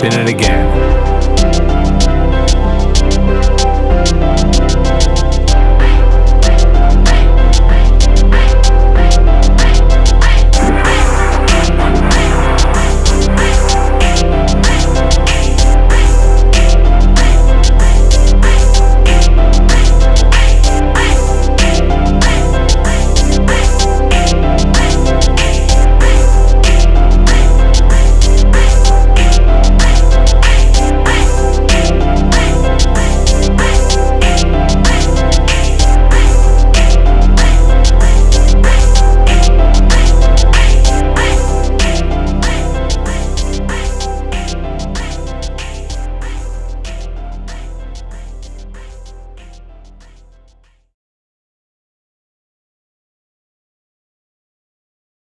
Spin it again.